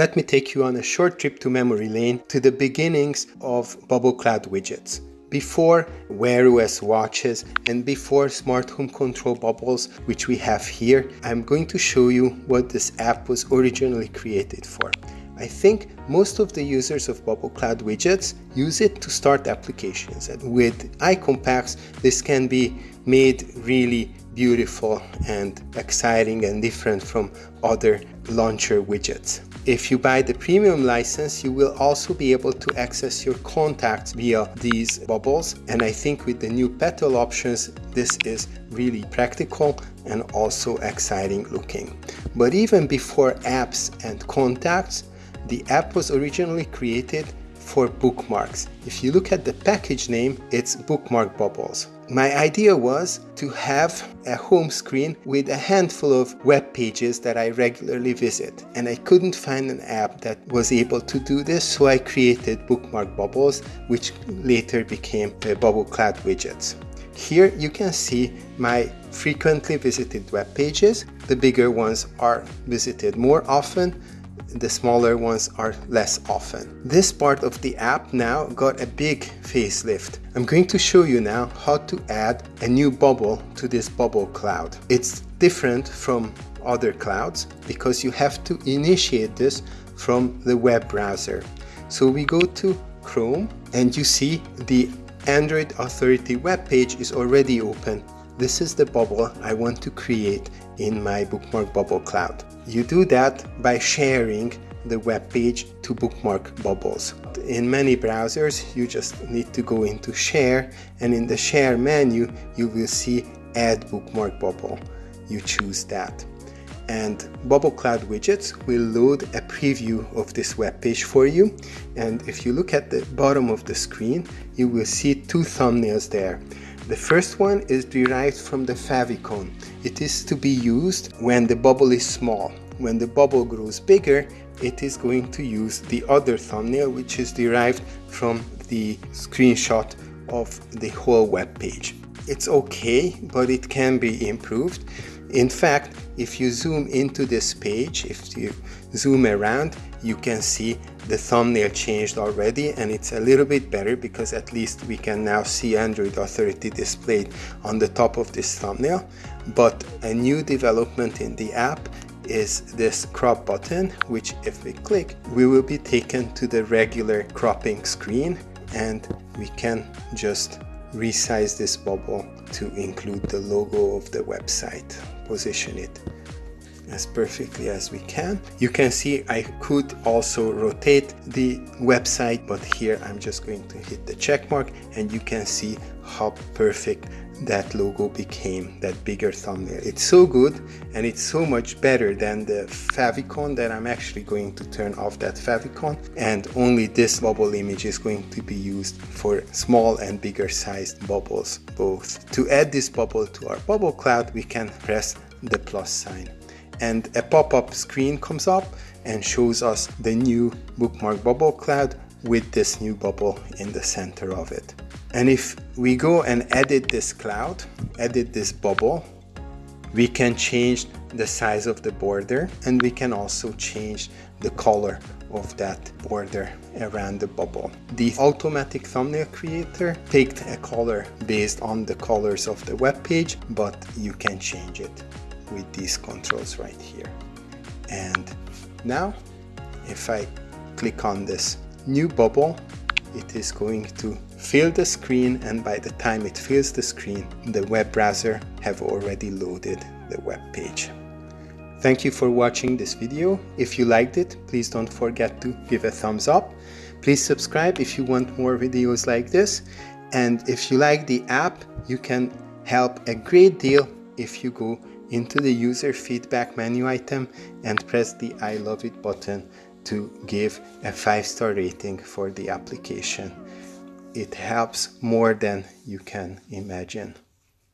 let me take you on a short trip to memory lane to the beginnings of Bubble Cloud widgets. Before Wear OS watches and before smart home control bubbles, which we have here, I'm going to show you what this app was originally created for. I think most of the users of Bubble Cloud widgets use it to start applications and with icon packs this can be made really beautiful and exciting and different from other launcher widgets. If you buy the premium license, you will also be able to access your contacts via these bubbles. And I think with the new petal options, this is really practical and also exciting looking. But even before apps and contacts, the app was originally created for bookmarks. If you look at the package name, it's bookmark bubbles. My idea was to have a home screen with a handful of web pages that I regularly visit and I couldn't find an app that was able to do this so I created bookmark bubbles which later became the bubble cloud widgets. Here you can see my frequently visited web pages. The bigger ones are visited more often the smaller ones are less often. This part of the app now got a big facelift. I'm going to show you now how to add a new bubble to this bubble cloud. It's different from other clouds because you have to initiate this from the web browser. So we go to Chrome and you see the Android Authority web page is already open. This is the bubble I want to create in my bookmark bubble cloud. You do that by sharing the web page to bookmark bubbles. In many browsers, you just need to go into share and in the share menu, you will see add bookmark bubble. You choose that. And Bubble Cloud widgets will load a preview of this web page for you. And if you look at the bottom of the screen, you will see two thumbnails there. The first one is derived from the favicon. It is to be used when the bubble is small. When the bubble grows bigger, it is going to use the other thumbnail which is derived from the screenshot of the whole web page. It's okay, but it can be improved. In fact, if you zoom into this page, if you zoom around, you can see the thumbnail changed already and it's a little bit better because at least we can now see Android Authority displayed on the top of this thumbnail. But a new development in the app is this crop button, which if we click, we will be taken to the regular cropping screen and we can just resize this bubble to include the logo of the website, position it as perfectly as we can. You can see I could also rotate the website, but here I'm just going to hit the check mark and you can see how perfect that logo became, that bigger thumbnail. It's so good and it's so much better than the favicon that I'm actually going to turn off that favicon and only this bubble image is going to be used for small and bigger sized bubbles both. To add this bubble to our bubble cloud we can press the plus sign and a pop-up screen comes up and shows us the new bookmark bubble cloud with this new bubble in the center of it. And if we go and edit this cloud, edit this bubble, we can change the size of the border and we can also change the color of that border around the bubble. The automatic thumbnail creator picked a color based on the colors of the web page, but you can change it with these controls right here. And now if I click on this new bubble, it is going to fill the screen and by the time it fills the screen, the web browser have already loaded the web page. Thank you for watching this video. If you liked it, please don't forget to give a thumbs up. Please subscribe if you want more videos like this. And if you like the app, you can help a great deal if you go into the user feedback menu item and press the I love it button to give a 5 star rating for the application. It helps more than you can imagine.